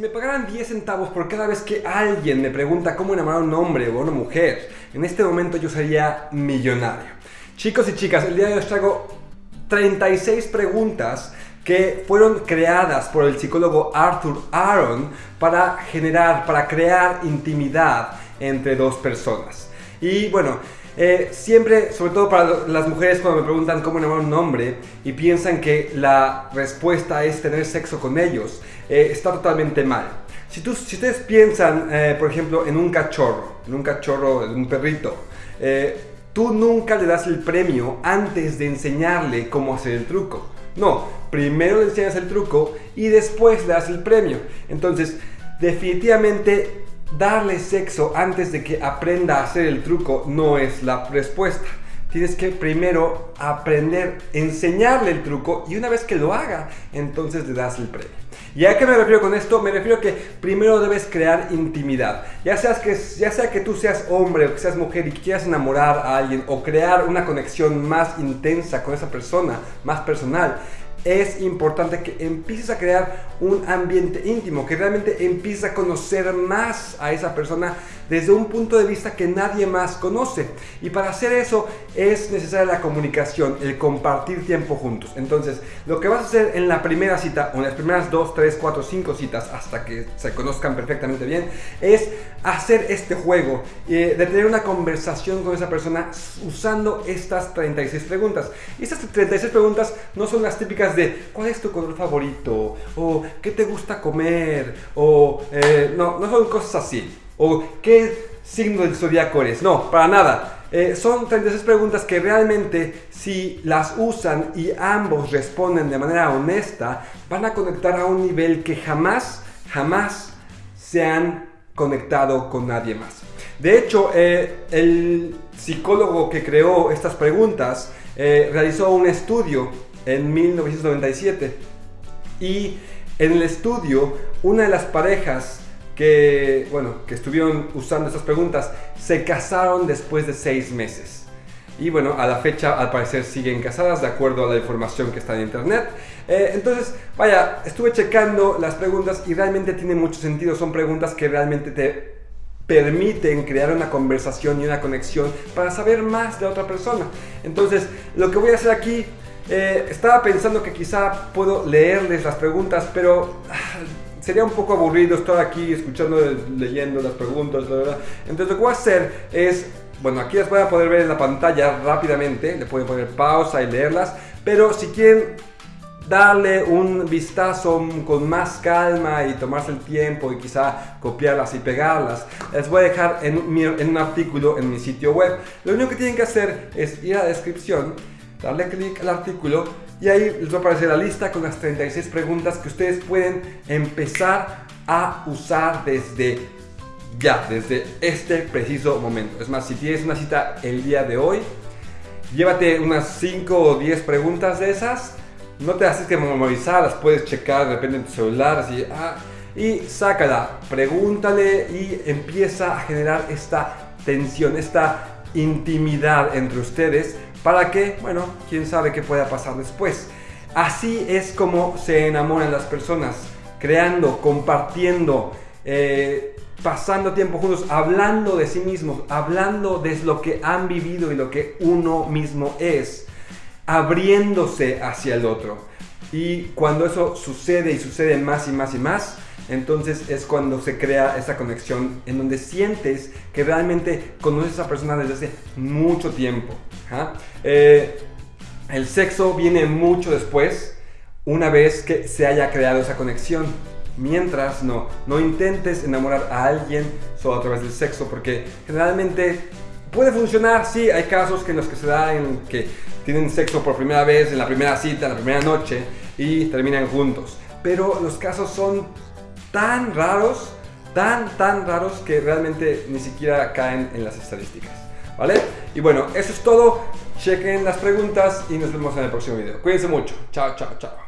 me pagaran 10 centavos por cada vez que alguien me pregunta cómo enamorar a un hombre o a una mujer, en este momento yo sería millonario. Chicos y chicas, el día de hoy os traigo 36 preguntas que fueron creadas por el psicólogo Arthur Aaron para generar, para crear intimidad entre dos personas. Y bueno, eh, siempre, sobre todo para las mujeres cuando me preguntan cómo enamorar a un hombre y piensan que la respuesta es tener sexo con ellos, eh, está totalmente mal. Si, tú, si ustedes piensan, eh, por ejemplo, en un cachorro, en un cachorro, en un perrito, tú nunca le das el premio antes de enseñarle cómo hacer el truco. No, primero le enseñas el truco y después le das el premio. Entonces, definitivamente darle sexo antes de que aprenda a hacer el truco no es la respuesta. Tienes que primero aprender, enseñarle el truco y una vez que lo haga, entonces le das el premio. ¿Y a qué me refiero con esto? Me refiero que primero debes crear intimidad. Ya, seas que, ya sea que tú seas hombre o que seas mujer y quieras enamorar a alguien o crear una conexión más intensa con esa persona, más personal, es importante que empieces a crear un ambiente íntimo, que realmente empieces a conocer más a esa persona desde un punto de vista que nadie más conoce. Y para hacer eso es necesaria la comunicación, el compartir tiempo juntos. Entonces, lo que vas a hacer en la primera cita o en las primeras 2, 3, 4, 5 citas hasta que se conozcan perfectamente bien, es hacer este juego, eh, de tener una conversación con esa persona usando estas 36 preguntas. Y estas 36 preguntas no son las típicas de ¿cuál es tu color favorito? o ¿qué te gusta comer? o eh, no, no son cosas así o qué signo del zodiaco eres. No, para nada. Eh, son 36 preguntas que realmente si las usan y ambos responden de manera honesta, van a conectar a un nivel que jamás, jamás se han conectado con nadie más. De hecho, eh, el psicólogo que creó estas preguntas eh, realizó un estudio en 1997 y en el estudio una de las parejas que, bueno, que estuvieron usando estas preguntas se casaron después de seis meses. Y bueno, a la fecha al parecer siguen casadas de acuerdo a la información que está en internet. Eh, entonces, vaya, estuve checando las preguntas y realmente tiene mucho sentido. Son preguntas que realmente te permiten crear una conversación y una conexión para saber más de otra persona. Entonces, lo que voy a hacer aquí, eh, estaba pensando que quizá puedo leerles las preguntas, pero ah, sería un poco aburrido estar aquí escuchando, leyendo las preguntas. Entonces lo que voy a hacer es, bueno, aquí las voy a poder ver en la pantalla rápidamente, le pueden poner pausa y leerlas, pero si quieren darle un vistazo con más calma y tomarse el tiempo y quizá copiarlas y pegarlas, les voy a dejar en, en un artículo en mi sitio web. Lo único que tienen que hacer es ir a la descripción, darle clic al artículo y ahí les va a aparecer la lista con las 36 preguntas que ustedes pueden empezar a usar desde ya, desde este preciso momento. Es más, si tienes una cita el día de hoy, llévate unas 5 o 10 preguntas de esas. No te haces que memorizar, las puedes checar de repente en tu celular, ah, y sácala, pregúntale y empieza a generar esta tensión, esta intimidad entre ustedes para que, bueno, quién sabe qué pueda pasar después. Así es como se enamoran las personas, creando, compartiendo, eh, pasando tiempo juntos, hablando de sí mismos, hablando de lo que han vivido y lo que uno mismo es, abriéndose hacia el otro. Y cuando eso sucede y sucede más y más y más, entonces es cuando se crea esa conexión en donde sientes que realmente conoces a esa persona desde hace mucho tiempo. Eh, el sexo viene mucho después, una vez que se haya creado esa conexión. Mientras no, no intentes enamorar a alguien solo a través del sexo, porque generalmente puede funcionar, sí, hay casos que en los que se da en que tienen sexo por primera vez, en la primera cita, en la primera noche y terminan juntos. Pero los casos son tan raros, tan, tan raros que realmente ni siquiera caen en las estadísticas. ¿Vale? Y bueno, eso es todo. Chequen las preguntas y nos vemos en el próximo video. Cuídense mucho. Chao, chao, chao.